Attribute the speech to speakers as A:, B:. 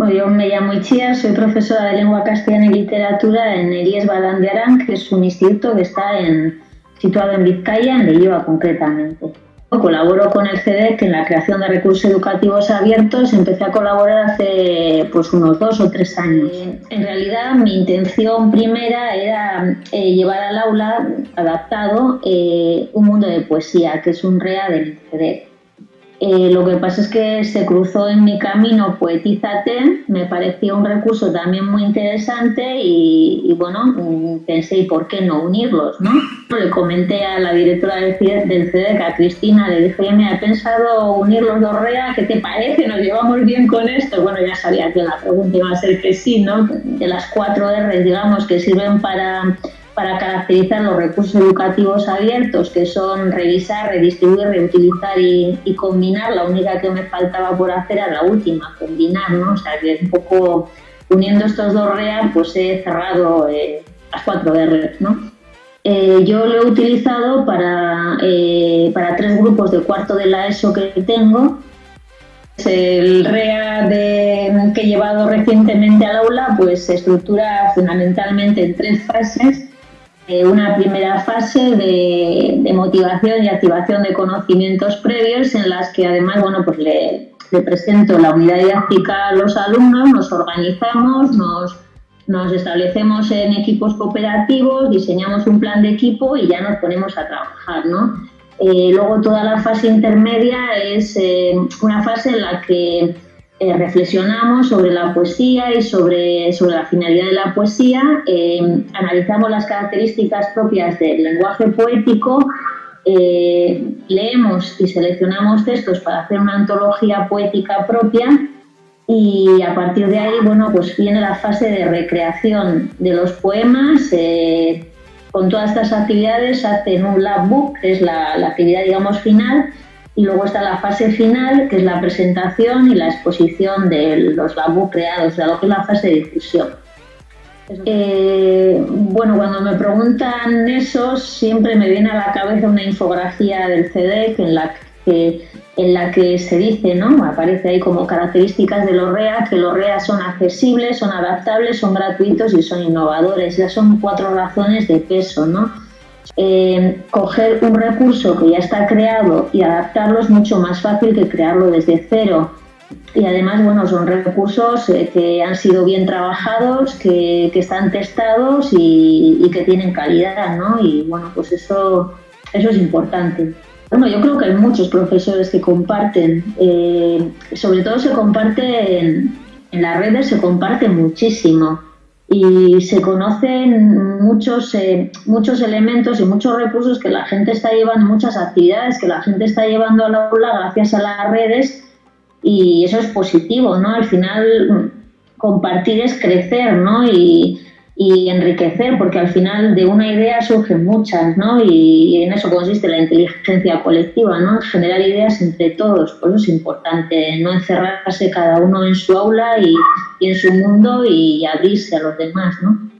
A: Bueno, yo me llamo Ichia, soy profesora de lengua castellana y literatura en el IES Balandiarán, que es un instituto que está en, situado en Vizcaya, en Leioa concretamente. Colaboro con el CEDEC en la creación de recursos educativos abiertos. Empecé a colaborar hace pues, unos dos o tres años. En realidad, mi intención primera era eh, llevar al aula adaptado eh, un mundo de poesía, que es un REA del CEDEC. Eh, lo que pasa es que se cruzó en mi camino Poetízate, me pareció un recurso también muy interesante y, bueno, pensé, ¿y por qué no unirlos? ¿no? Le comenté a la directora del, CEDEC, a Cristina, le dije, me he pensado unir los dos REA, ¿qué te parece? ¿Nos llevamos bien con esto? Bueno, ya sabía que la pregunta iba a ser que sí, ¿no? De las cuatro R, digamos, que sirven para para caracterizar los recursos educativos abiertos, que son revisar, redistribuir, reutilizar y, combinar. La única que me faltaba por hacer era la última, combinar, ¿no? O sea, que un poco uniendo estos dos REA, pues he cerrado eh, las cuatro R, ¿no? Eh, yo lo he utilizado para, eh, para tres grupos de cuarto de la ESO que tengo. El REA de, que he llevado recientemente al aula pues se estructura fundamentalmente en tres fases eh, una primera fase de, motivación y activación de conocimientos previos en las que además bueno pues le, presento la unidad didáctica a los alumnos, nos organizamos, nos, nos establecemos en equipos cooperativos, diseñamos un plan de equipo y ya nos ponemos a trabajar. ¿no? Eh, luego toda la fase intermedia es eh, una fase en la que eh, reflexionamos sobre la poesía y sobre, sobre la finalidad de la poesía, eh, analizamos las características propias del lenguaje poético, eh, leemos y seleccionamos textos para hacer una antología poética propia y a partir de ahí, bueno, pues viene la fase de recreación de los poemas. con todas estas actividades hacen un lab book, que es la, la actividad, digamos, final, y luego está la fase final, que es la presentación y la exposición de los labos creados, de lo que es la fase de difusión. Eh, bueno, cuando me preguntan eso, siempre me viene a la cabeza una infografía del CDEC en la que, en la que se dice, ¿no? Aparece ahí como características de los REA, que los REA son accesibles, son adaptables, son gratuitos y son innovadores. Ya son cuatro razones de peso, ¿no? Eh, coger un recurso que ya está creado y adaptarlo es mucho más fácil que crearlo desde cero. Y además, bueno, son recursos eh, que han sido bien trabajados, que, están testados y, que tienen calidad, ¿no? Y bueno, pues eso, eso es importante. Bueno, yo creo que hay muchos profesores que comparten, eh, sobre todo se comparte en, en las redes, se comparte muchísimo y se conocen muchos, eh, muchos elementos y muchos recursos que la gente está llevando, muchas actividades que la gente está llevando a la aula gracias a las redes y eso es positivo, ¿no? Al final compartir es crecer, ¿no? Y, y enriquecer, porque al final de una idea surgen muchas, ¿no? Y en eso consiste la inteligencia colectiva, ¿no? Generar ideas entre todos, por eso es importante no encerrarse cada uno en su aula y, y en su mundo y abrirse a los demás, ¿no?